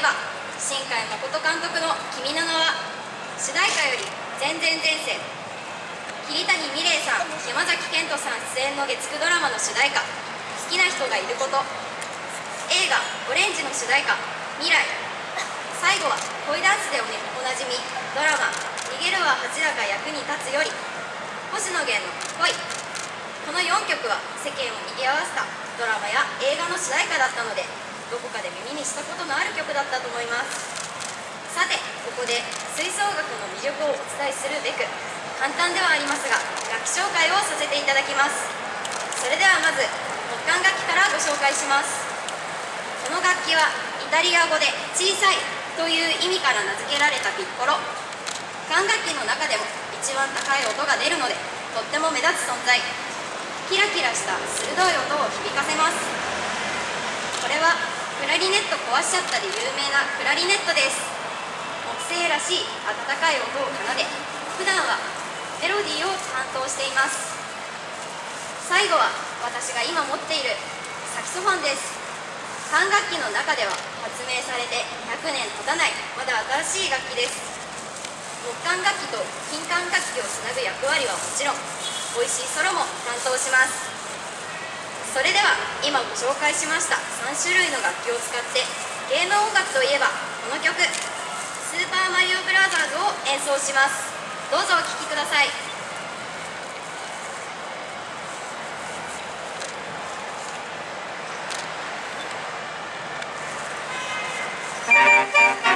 ば新海誠監督の「君の名は」主題歌より「全然前世」桐谷美玲さん山崎賢人さん出演の月9ドラマの主題歌「好きな人がいること」映画「オレンジ」の主題歌「未来」最後は恋ダンスでおなじみドラマ「逃げるは恥だが役に立つ」より星野源の「恋」この4曲は世間を賑わせたドラマや映画の主題歌だったのでにしたことのある曲だったと思います。さてここで吹奏楽の魅力をお伝えするべく簡単ではありますが楽器紹介をさせていただきます。それではまず木管楽器からご紹介します。この楽器はイタリア語で「小さい」という意味から名付けられたピッコロ。管楽器の中でも一番高い音が出るのでとっても目立つ存在。キラキラした鋭い音を響かせます。これはクラリネット壊しちゃったで有名なクラリネットです。木星らしい温かい音を奏で普段はメロディーを担当しています。最後は私が今持っているサキソフォンです。管楽器の中では発明されて100年経たないまだ新しい楽器です。木管楽器と金管楽器をつなぐ役割はもちろん美味しいソロも担当します。それでは今ご紹介しました3種類の楽器を使って芸能音楽といえばこの曲「スーパーマリオブラザーズ」を演奏しますどうぞお聴きください「